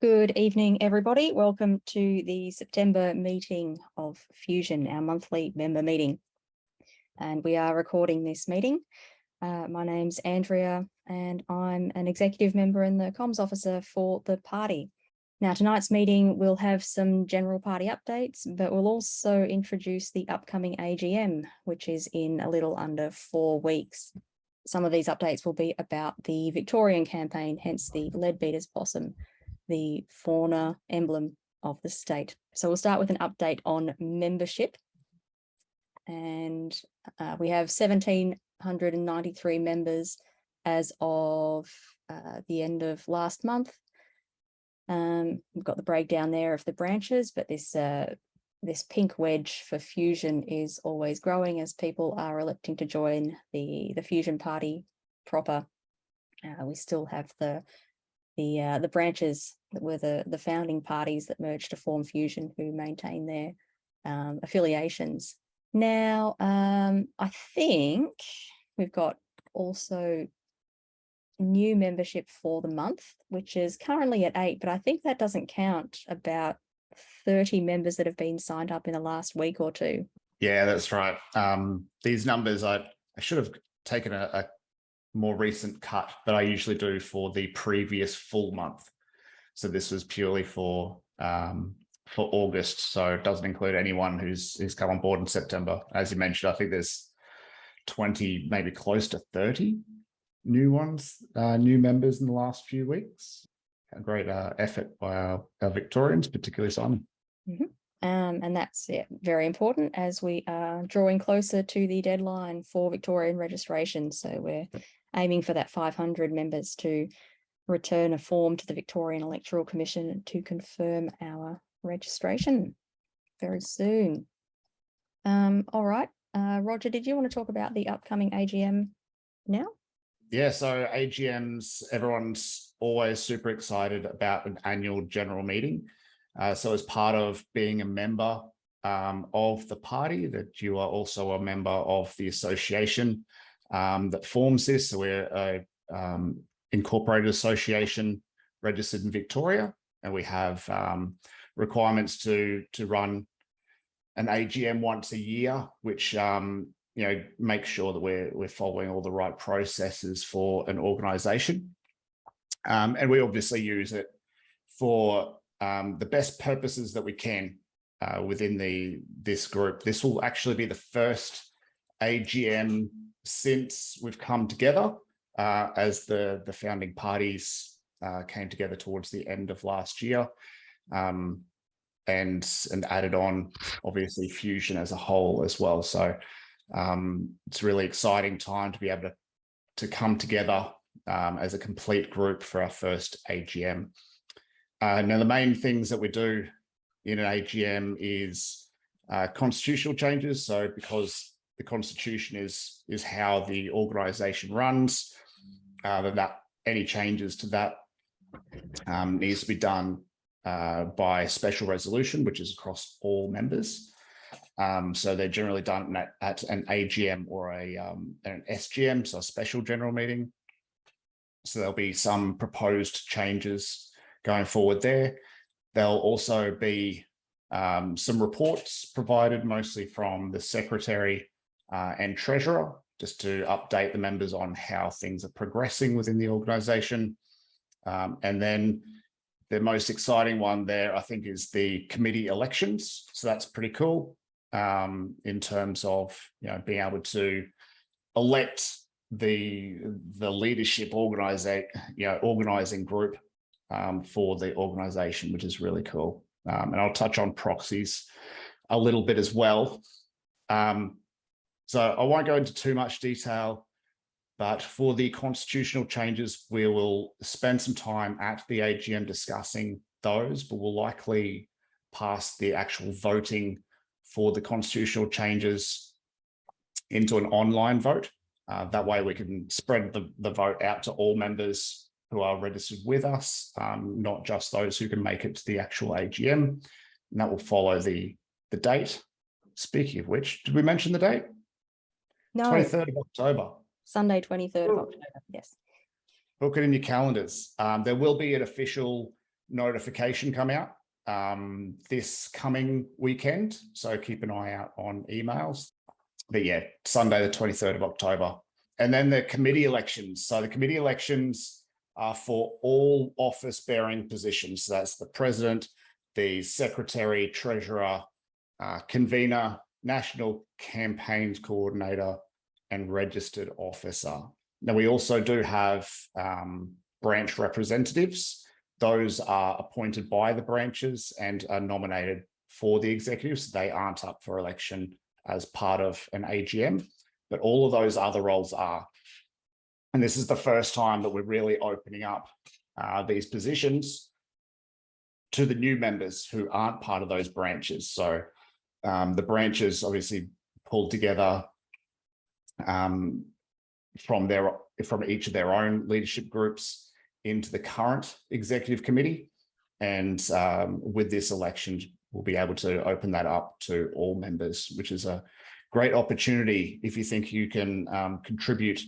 Good evening, everybody. Welcome to the September meeting of Fusion, our monthly member meeting. And we are recording this meeting. Uh, my name's Andrea and I'm an executive member and the comms officer for the party. Now tonight's meeting will have some general party updates, but we'll also introduce the upcoming AGM, which is in a little under four weeks. Some of these updates will be about the Victorian campaign, hence the Leadbeater's Possum the fauna emblem of the state. So we'll start with an update on membership. And uh, we have 1,793 members as of uh, the end of last month. Um, we've got the breakdown there of the branches, but this uh, this pink wedge for Fusion is always growing as people are electing to join the, the Fusion party proper. Uh, we still have the the uh, the branches that were the the founding parties that merged to form Fusion who maintain their um, affiliations. Now, um, I think we've got also new membership for the month, which is currently at eight, but I think that doesn't count about 30 members that have been signed up in the last week or two. Yeah, that's right. Um, these numbers, I, I should have taken a, a more recent cut that I usually do for the previous full month. So this was purely for um, for August, so it doesn't include anyone who's who's come on board in September. As you mentioned, I think there's 20, maybe close to 30 new ones, uh, new members in the last few weeks. A great uh, effort by our, our Victorians, particularly Simon. Mm -hmm. Um, and that's yeah, very important as we are drawing closer to the deadline for Victorian registration. So we're aiming for that 500 members to return a form to the Victorian Electoral Commission to confirm our registration very soon. Um, all right, uh, Roger, did you want to talk about the upcoming AGM now? Yeah, so AGMs, everyone's always super excited about an annual general meeting. Uh, so as part of being a member um, of the party, that you are also a member of the association um, that forms this. So we're a um, incorporated association registered in Victoria, and we have um, requirements to to run an AGM once a year, which um, you know makes sure that we're we're following all the right processes for an organisation, um, and we obviously use it for um, the best purposes that we can uh, within the this group. This will actually be the first AGM since we've come together uh, as the, the founding parties uh, came together towards the end of last year um, and, and added on obviously fusion as a whole as well. So um, it's a really exciting time to be able to, to come together um, as a complete group for our first AGM. Uh, now, the main things that we do in an AGM is uh, constitutional changes. So because the constitution is is how the organization runs uh, that, that any changes to that um, needs to be done uh, by special resolution which is across all members. Um, so they're generally done at, at an AGM or a um, an SGM so a special general meeting. So there'll be some proposed changes going forward there. There'll also be um, some reports provided mostly from the secretary uh, and treasurer, just to update the members on how things are progressing within the organization. Um, and then the most exciting one there, I think, is the committee elections. So that's pretty cool um, in terms of you know being able to elect the the leadership you know organizing group um, for the organization, which is really cool. Um, and I'll touch on proxies a little bit as well. Um, so I won't go into too much detail, but for the constitutional changes, we will spend some time at the AGM discussing those, but we'll likely pass the actual voting for the constitutional changes into an online vote. Uh, that way we can spread the, the vote out to all members who are registered with us, um, not just those who can make it to the actual AGM. And that will follow the, the date. Speaking of which, did we mention the date? No, 23rd of October. Sunday, 23rd of October. Yes. Book it in your calendars. Um, there will be an official notification come out um, this coming weekend. So keep an eye out on emails. But yeah, Sunday, the 23rd of October. And then the committee elections. So the committee elections are for all office bearing positions. So that's the president, the secretary, treasurer, uh, convener, national campaigns coordinator, and registered officer. Now we also do have um, branch representatives. Those are appointed by the branches and are nominated for the executives. They aren't up for election as part of an AGM, but all of those other roles are. And this is the first time that we're really opening up uh, these positions to the new members who aren't part of those branches. So um, the branches obviously pulled together um, from their from each of their own leadership groups into the current executive committee. And um, with this election, we'll be able to open that up to all members, which is a great opportunity if you think you can um, contribute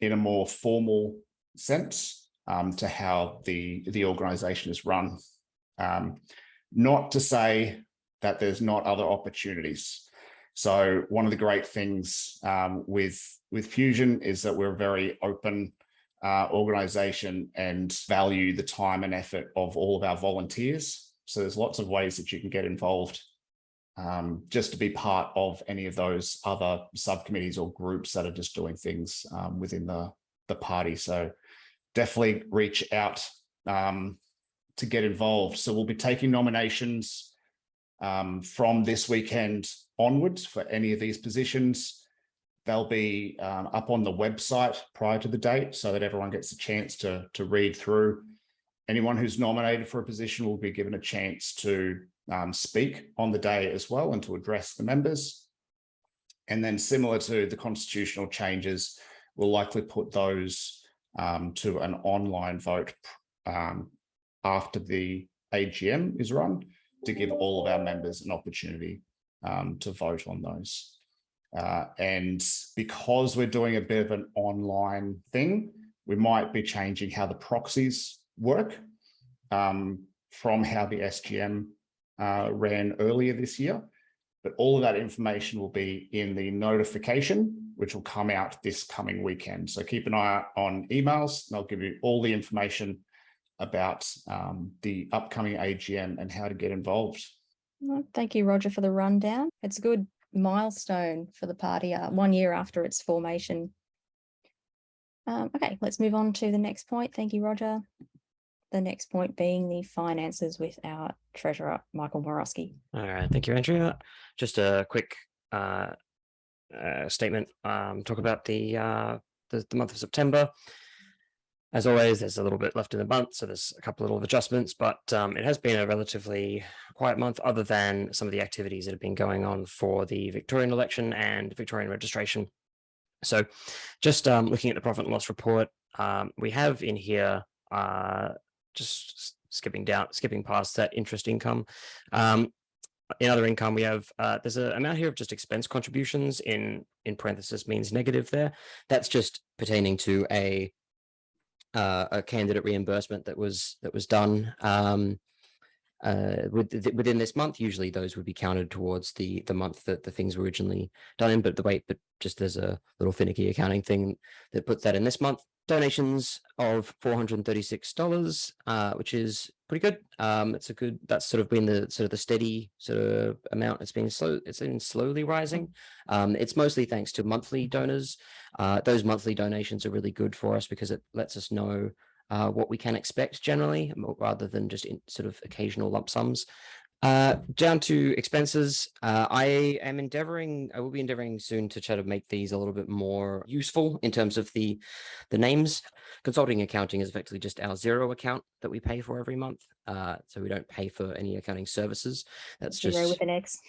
in a more formal sense um, to how the, the organization is run. Um, not to say that there's not other opportunities. So one of the great things um, with, with Fusion is that we're a very open uh, organization and value the time and effort of all of our volunteers. So there's lots of ways that you can get involved um, just to be part of any of those other subcommittees or groups that are just doing things um, within the, the party. So definitely reach out um, to get involved. So we'll be taking nominations um, from this weekend onwards for any of these positions. They'll be um, up on the website prior to the date so that everyone gets a chance to, to read through. Anyone who's nominated for a position will be given a chance to um, speak on the day as well and to address the members. And then similar to the constitutional changes, we'll likely put those um, to an online vote um, after the AGM is run to give all of our members an opportunity um, to vote on those. Uh, and because we're doing a bit of an online thing, we might be changing how the proxies work um, from how the SGM uh, ran earlier this year. But all of that information will be in the notification, which will come out this coming weekend. So keep an eye on emails. And I'll give you all the information about um, the upcoming AGM and how to get involved. Well, Thank you, Roger, for the rundown. It's a good milestone for the party, uh, one year after its formation. Um, okay, let's move on to the next point. Thank you, Roger. The next point being the finances with our treasurer, Michael Morosky. All right, thank you, Andrea. Just a quick uh, uh, statement. Um, talk about the, uh, the the month of September. As always, there's a little bit left in the month, so there's a couple of little adjustments, but um, it has been a relatively quiet month other than some of the activities that have been going on for the Victorian election and Victorian registration. So just um, looking at the profit and loss report, um, we have in here, uh, just skipping down, skipping past that interest income. Um, in other income, we have, uh, there's an amount here of just expense contributions in, in parenthesis means negative there. That's just pertaining to a uh, a candidate reimbursement that was that was done. Um, uh, with, within this month. Usually those would be counted towards the the month that the things were originally done in, but the wait, but just there's a little finicky accounting thing that puts that in this month donations of $436, uh, which is pretty good. Um, it's a good, that's sort of been the sort of the steady sort of amount. It's been slow, it's been slowly rising. Um, it's mostly thanks to monthly donors. Uh, those monthly donations are really good for us because it lets us know uh, what we can expect generally, rather than just in sort of occasional lump sums. Uh, down to expenses, uh, I am endeavoring, I will be endeavoring soon to try to make these a little bit more useful in terms of the, the names. Consulting accounting is effectively just our Xero account that we pay for every month. Uh, so we don't pay for any accounting services. That's just Zero with an X.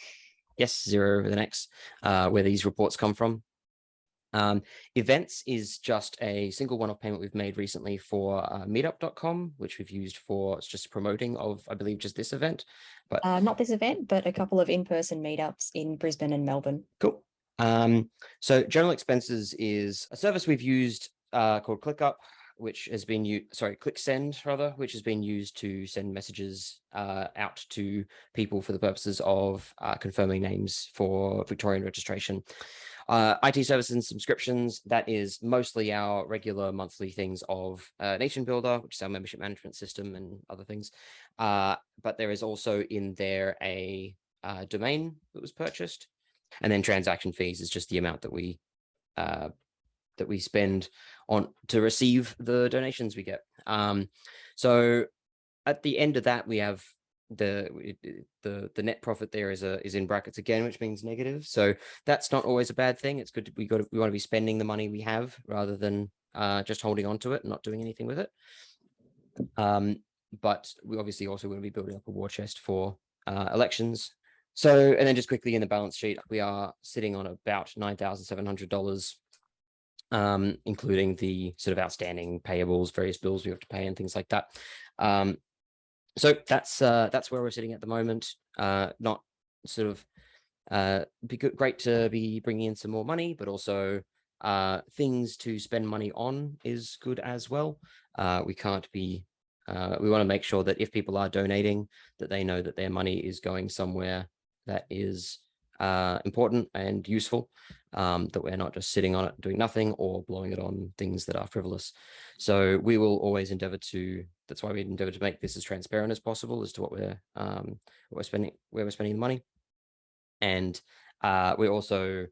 yes, zero with an X, uh, where these reports come from. Um, events is just a single one-off payment we've made recently for uh, meetup.com, which we've used for just promoting of, I believe, just this event. But Uh, not this event, but a couple of in-person meetups in Brisbane and Melbourne. Cool. Um, so general expenses is a service we've used uh, called ClickUp. which has been you sorry, ClickSend rather, which has been used to send messages uh, out to people for the purposes of uh, confirming names for Victorian registration. Uh, IT services and subscriptions, that is mostly our regular monthly things of uh, NationBuilder, which is our membership management system and other things. Uh, but there is also in there a uh, domain that was purchased. And then transaction fees is just the amount that we uh, that we spend on to receive the donations we get. Um, so at the end of that, we have the the the net profit there is a is in brackets again, which means negative. So that's not always a bad thing. It's good. To, we got to, we want to be spending the money we have rather than uh, just holding on to it and not doing anything with it. Um, but we obviously also want to be building up a war chest for uh, elections. So and then just quickly in the balance sheet, we are sitting on about nine thousand seven hundred dollars um, including the sort of outstanding payables, various bills we have to pay and things like that. Um, so that's uh, that's where we're sitting at the moment. Uh, not sort of uh, be good, great to be bringing in some more money, but also uh, things to spend money on is good as well. Uh, we can't be. Uh, we want to make sure that if people are donating, that they know that their money is going somewhere that is uh, important and useful, um, that we're not just sitting on it doing nothing or blowing it on things that are frivolous. So we will always endeavor to, that's why we endeavor to make this as transparent as possible as to what we're, um, what we're spending, where we're spending the money. And uh, we're also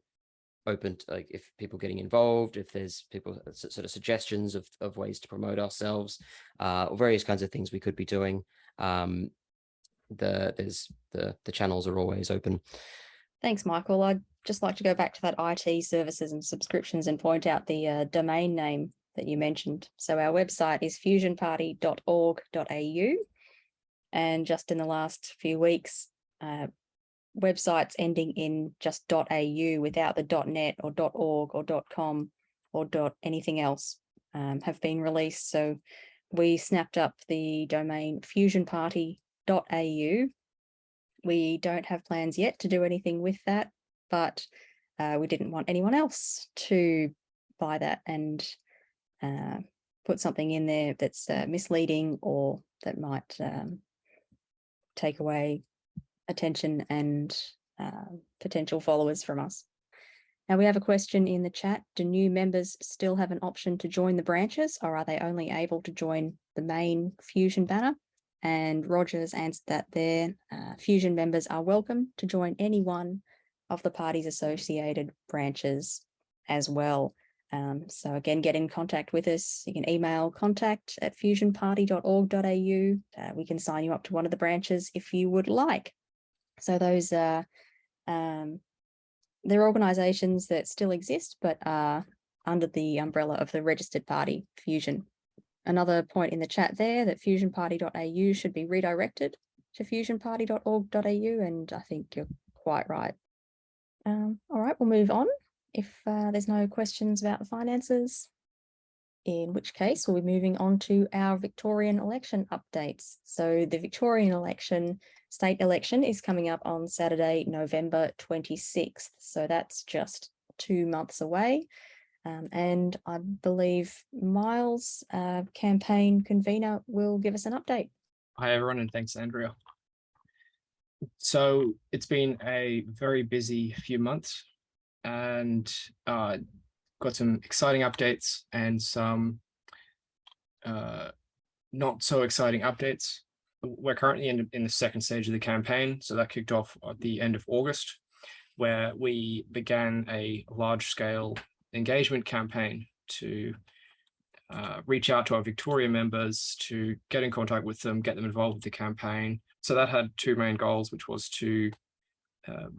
open to like if people getting involved, if there's people sort of suggestions of, of ways to promote ourselves, uh, or various kinds of things we could be doing. Um, the there's the the channels are always open. Thanks, Michael. I'd just like to go back to that IT services and subscriptions and point out the uh, domain name that you mentioned. So our website is fusionparty.org.au. And just in the last few weeks, uh, websites ending in just .au without the .net or .org or .com or .anything else um, have been released. So we snapped up the domain fusionparty.au we don't have plans yet to do anything with that, but uh, we didn't want anyone else to buy that and uh, put something in there that's uh, misleading or that might um, take away attention and uh, potential followers from us. Now we have a question in the chat. Do new members still have an option to join the branches or are they only able to join the main Fusion banner? And Rogers answered that their uh, Fusion members are welcome to join any one of the party's associated branches as well. Um, so again, get in contact with us. You can email contact at fusionparty.org.au. Uh, we can sign you up to one of the branches if you would like. So those are, um, they're organisations that still exist, but are under the umbrella of the registered party, Fusion. Another point in the chat there that fusionparty.au should be redirected to fusionparty.org.au and I think you're quite right. Um, all right, we'll move on if uh, there's no questions about the finances, in which case we'll be moving on to our Victorian election updates. So the Victorian election, state election is coming up on Saturday, November 26th. So that's just two months away. Um, and I believe Miles, uh, campaign convener, will give us an update. Hi, everyone, and thanks, Andrea. So it's been a very busy few months and uh, got some exciting updates and some uh, not so exciting updates. We're currently in, in the second stage of the campaign. So that kicked off at the end of August, where we began a large scale engagement campaign to uh, reach out to our Victoria members to get in contact with them, get them involved with the campaign. So that had two main goals, which was to um,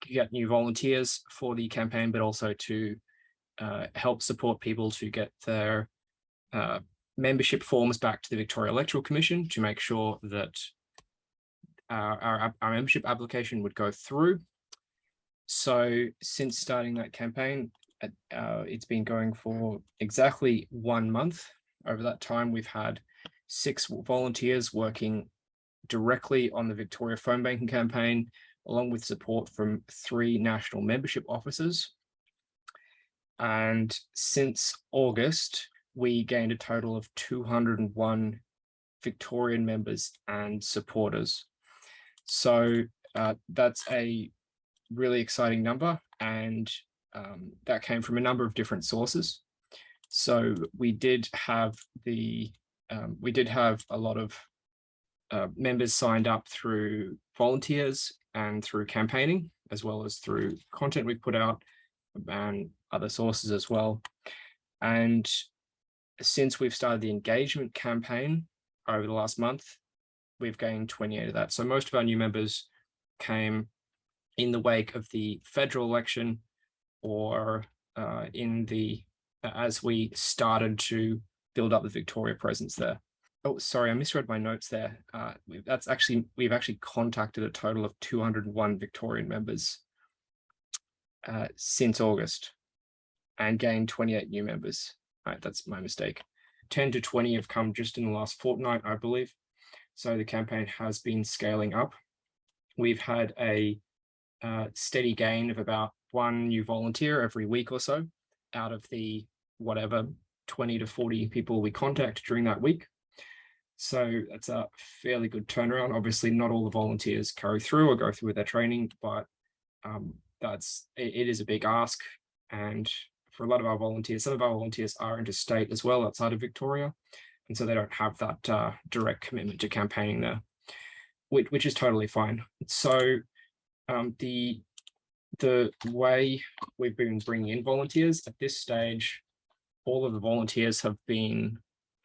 get new volunteers for the campaign, but also to uh, help support people to get their uh, membership forms back to the Victoria Electoral Commission to make sure that our, our, our membership application would go through. So since starting that campaign, uh, it's been going for exactly one month. Over that time, we've had six volunteers working directly on the Victoria phone banking campaign, along with support from three national membership officers. And since August, we gained a total of 201 Victorian members and supporters. So uh, that's a really exciting number and um, that came from a number of different sources. So we did have the, um, we did have a lot of uh, members signed up through volunteers and through campaigning, as well as through content we put out and other sources as well. And since we've started the engagement campaign over the last month, we've gained 28 of that. So most of our new members came in the wake of the federal election or uh, in the as we started to build up the Victoria presence there. Oh, sorry, I misread my notes there. Uh, that's actually, we've actually contacted a total of 201 Victorian members uh, since August and gained 28 new members. Right, that's my mistake. 10 to 20 have come just in the last fortnight, I believe. So the campaign has been scaling up. We've had a uh, steady gain of about one new volunteer every week or so out of the whatever 20 to 40 people we contact during that week. So that's a fairly good turnaround. Obviously, not all the volunteers carry through or go through with their training, but um, that's it, it is a big ask. And for a lot of our volunteers, some of our volunteers are interstate as well outside of Victoria. And so they don't have that uh, direct commitment to campaigning there, which, which is totally fine. So um, the the way we've been bringing in volunteers at this stage, all of the volunteers have been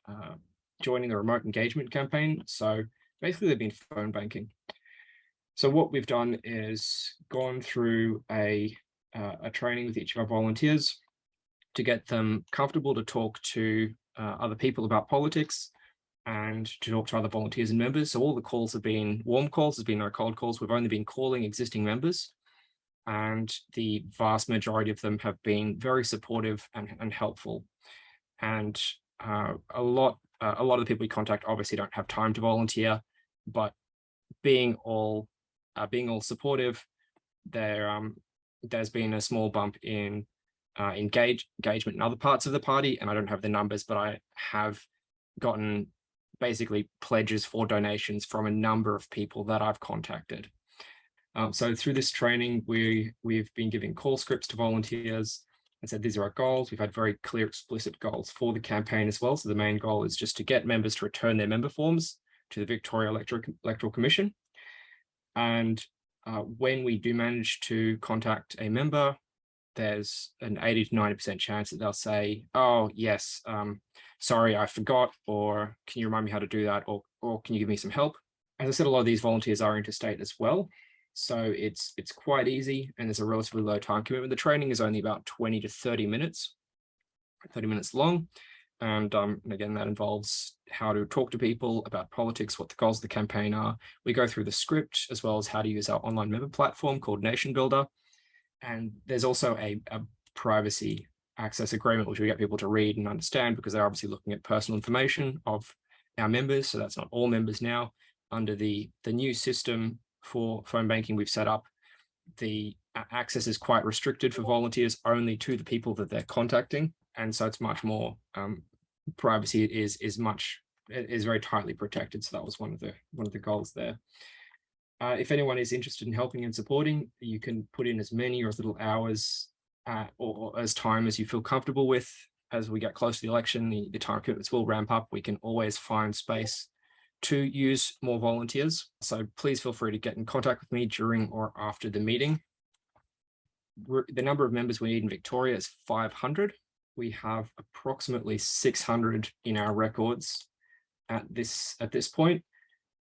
uh, joining the remote engagement campaign. So basically they've been phone banking. So what we've done is gone through a, uh, a training with each of our volunteers to get them comfortable to talk to uh, other people about politics and to talk to other volunteers and members. So all the calls have been warm calls, there's been no cold calls. We've only been calling existing members and the vast majority of them have been very supportive and, and helpful. And uh, a lot uh, a lot of the people we contact obviously don't have time to volunteer, but being all uh, being all supportive, there um, there's been a small bump in uh, engage engagement in other parts of the party, and I don't have the numbers, but I have gotten basically pledges for donations from a number of people that I've contacted. Um, so through this training, we we've been giving call scripts to volunteers and said these are our goals. We've had very clear, explicit goals for the campaign as well. So the main goal is just to get members to return their member forms to the Victoria Electoral, Electoral Commission. And uh, when we do manage to contact a member, there's an 80 to 90% chance that they'll say, oh, yes, um, sorry, I forgot, or can you remind me how to do that, or, or can you give me some help? As I said, a lot of these volunteers are interstate as well. So it's it's quite easy and there's a relatively low time commitment. The training is only about 20 to 30 minutes, 30 minutes long. And, um, again, that involves how to talk to people about politics, what the goals of the campaign are. We go through the script as well as how to use our online member platform called NationBuilder. And there's also a, a privacy access agreement, which we get people to read and understand because they're obviously looking at personal information of our members. So that's not all members now. Under the, the new system, for phone banking we've set up, the access is quite restricted for volunteers only to the people that they're contacting. And so it's much more um, privacy is is much is very tightly protected. So that was one of the one of the goals there. Uh, if anyone is interested in helping and supporting, you can put in as many or as little hours uh, or, or, as time as you feel comfortable with. As we get close to the election, the, the time commitments will ramp up. We can always find space to use more volunteers. So please feel free to get in contact with me during or after the meeting. The number of members we need in Victoria is 500. We have approximately 600 in our records at this at this point,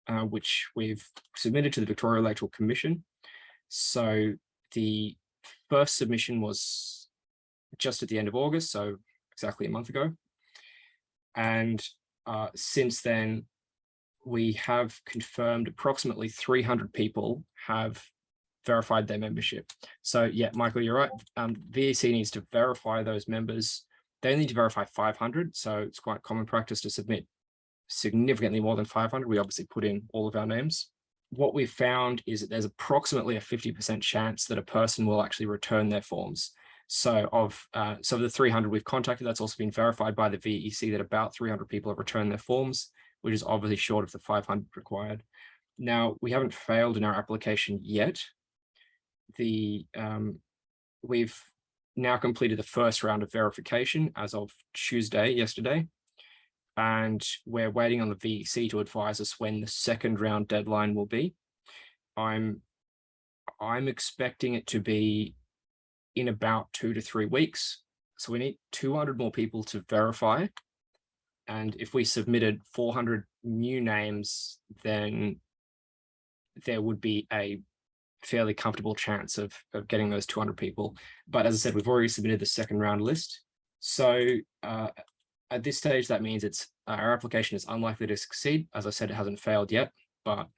uh, which we've submitted to the Victoria Electoral Commission. So the first submission was just at the end of August, so exactly a month ago. And uh, since then, we have confirmed approximately 300 people have verified their membership. So yeah, Michael, you're right. Um, VEC needs to verify those members. They need to verify 500. So it's quite common practice to submit significantly more than 500. We obviously put in all of our names. What we've found is that there's approximately a 50% chance that a person will actually return their forms. So of uh, so of the 300 we've contacted, that's also been verified by the VEC that about 300 people have returned their forms, which is obviously short of the 500 required. Now, we haven't failed in our application yet. The um, we've now completed the first round of verification as of Tuesday, yesterday, and we're waiting on the VEC to advise us when the second round deadline will be. I'm I'm expecting it to be in about two to three weeks. So we need 200 more people to verify. And if we submitted 400 new names, then there would be a fairly comfortable chance of, of getting those 200 people. But as I said, we've already submitted the second round list. So uh, at this stage, that means it's our application is unlikely to succeed. As I said, it hasn't failed yet, but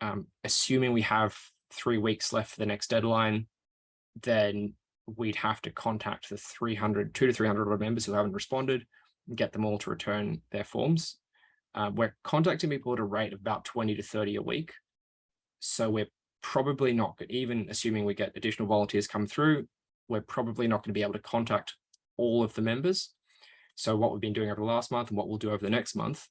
um, assuming we have three weeks left for the next deadline, then we'd have to contact the 300, two to 300 members who haven't responded get them all to return their forms. Uh, we're contacting people at a rate of about 20 to 30 a week. So we're probably not, even assuming we get additional volunteers come through, we're probably not going to be able to contact all of the members. So what we've been doing over the last month and what we'll do over the next month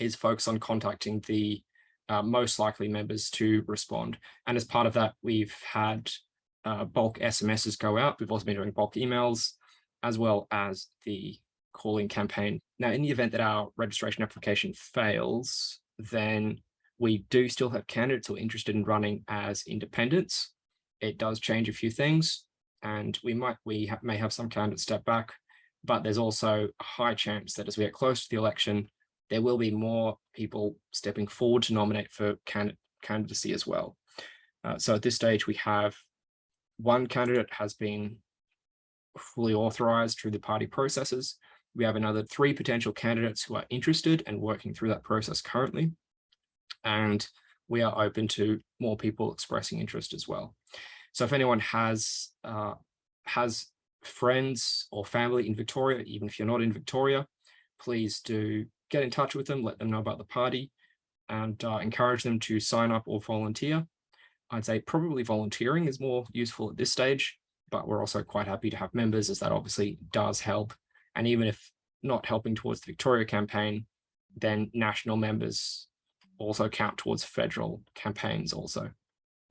is focus on contacting the uh, most likely members to respond. And as part of that, we've had uh, bulk SMSs go out. We've also been doing bulk emails as well as the calling campaign. Now, in the event that our registration application fails, then we do still have candidates who are interested in running as independents. It does change a few things and we might we ha may have some candidates step back, but there's also a high chance that as we get close to the election, there will be more people stepping forward to nominate for candid candidacy as well. Uh, so at this stage, we have one candidate has been fully authorized through the party processes. We have another three potential candidates who are interested and working through that process currently. And we are open to more people expressing interest as well. So if anyone has uh, has friends or family in Victoria, even if you're not in Victoria, please do get in touch with them, let them know about the party and uh, encourage them to sign up or volunteer. I'd say probably volunteering is more useful at this stage, but we're also quite happy to have members as that obviously does help. And even if not helping towards the Victoria campaign, then national members also count towards federal campaigns also.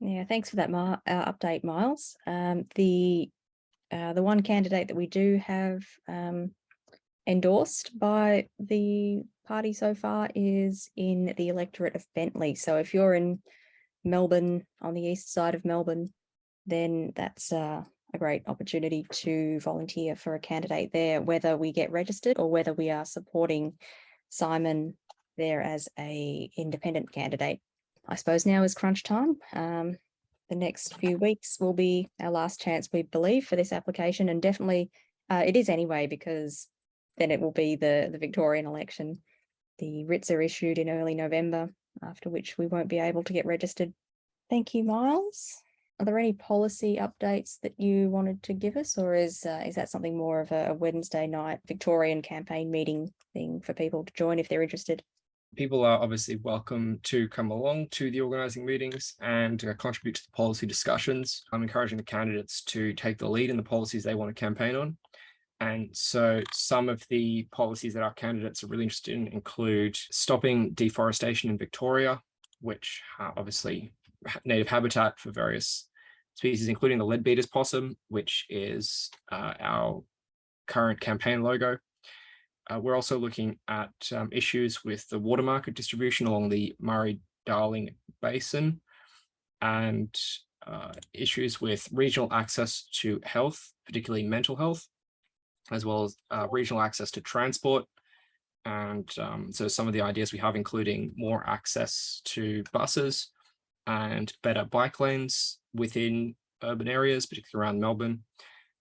Yeah, thanks for that uh, update, Miles. Um, the uh, the one candidate that we do have um, endorsed by the party so far is in the electorate of Bentleigh. So if you're in Melbourne, on the east side of Melbourne, then that's uh, a great opportunity to volunteer for a candidate there, whether we get registered or whether we are supporting Simon there as a independent candidate. I suppose now is crunch time. Um, the next few weeks will be our last chance, we believe, for this application. And definitely uh, it is anyway, because then it will be the, the Victorian election. The writs are issued in early November after which we won't be able to get registered. Thank you, Miles. Are there any policy updates that you wanted to give us, or is uh, is that something more of a, Wednesday night Victorian campaign meeting thing for people to join if they're interested? People are obviously welcome to come along to the organising meetings and uh, contribute to the policy discussions. I'm encouraging the candidates to take the lead in the policies they want to campaign on. And so some of the policies that our candidates are really interested in include stopping deforestation in Victoria, which obviously native habitat for various species, including the leadbeater's possum, which is uh, our current campaign logo. Uh, we're also looking at um, issues with the water market distribution along the Murray-Darling Basin and uh, issues with regional access to health, particularly mental health, as well as uh, regional access to transport. And um, so some of the ideas we have, including more access to buses and better bike lanes within urban areas, particularly around Melbourne.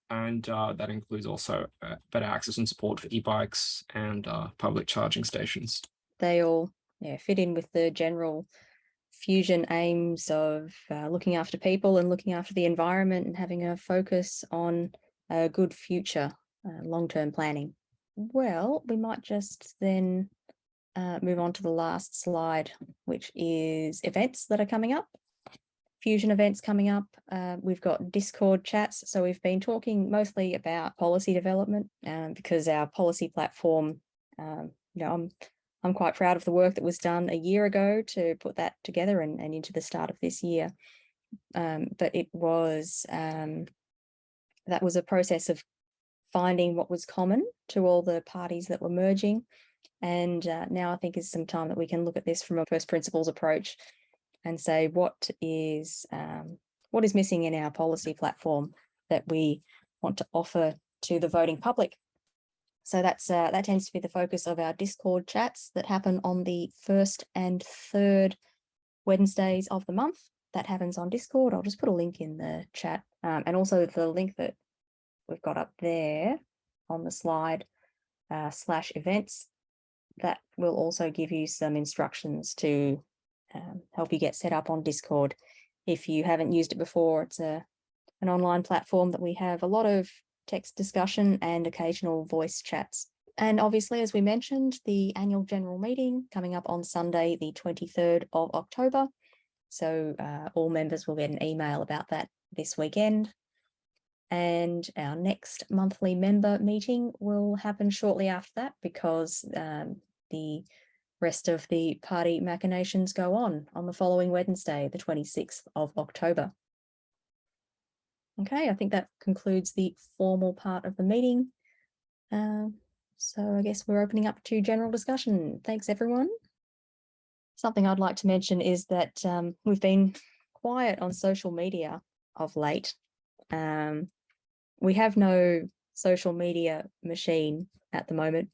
And uh, that includes also uh, better access and support for e-bikes and uh, public charging stations. They all yeah, fit in with the general fusion aims of uh, looking after people and looking after the environment and having a focus on a good future uh, long-term planning. Well, we might just then uh, move on to the last slide, which is events that are coming up. Fusion events coming up. Uh, we've got Discord chats. So we've been talking mostly about policy development um, because our policy platform, um, you know, I'm I'm quite proud of the work that was done a year ago to put that together and, and into the start of this year. Um, but it was um, that was a process of finding what was common to all the parties that were merging. And uh, now I think is some time that we can look at this from a first principles approach and say what is um, what is missing in our policy platform that we want to offer to the voting public. So that's uh, that tends to be the focus of our Discord chats that happen on the first and third Wednesdays of the month. That happens on Discord. I'll just put a link in the chat um, and also the link that we've got up there on the slide uh, slash events. That will also give you some instructions to um, help you get set up on Discord. If you haven't used it before, it's a an online platform that we have a lot of text discussion and occasional voice chats. And obviously, as we mentioned, the annual general meeting coming up on Sunday, the 23rd of October. So uh, all members will get an email about that this weekend. And our next monthly member meeting will happen shortly after that because um, the rest of the party machinations go on on the following Wednesday, the 26th of October. Okay, I think that concludes the formal part of the meeting. Um, so I guess we're opening up to general discussion. Thanks, everyone. Something I'd like to mention is that um, we've been quiet on social media of late. Um, we have no social media machine at the moment.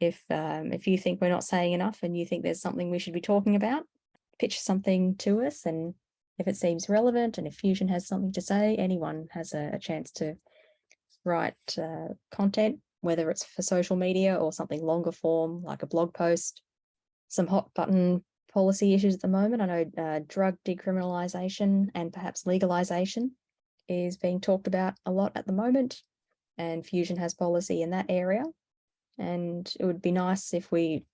If um, if you think we're not saying enough and you think there's something we should be talking about, pitch something to us and if it seems relevant and if Fusion has something to say, anyone has a, a chance to write uh, content, whether it's for social media or something longer form like a blog post. Some hot button policy issues at the moment. I know uh, drug decriminalisation and perhaps legalisation is being talked about a lot at the moment and Fusion has policy in that area. And it would be nice if we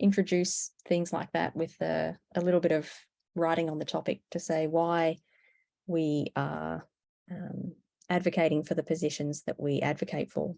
introduce things like that with a, a little bit of writing on the topic to say why we are um, advocating for the positions that we advocate for.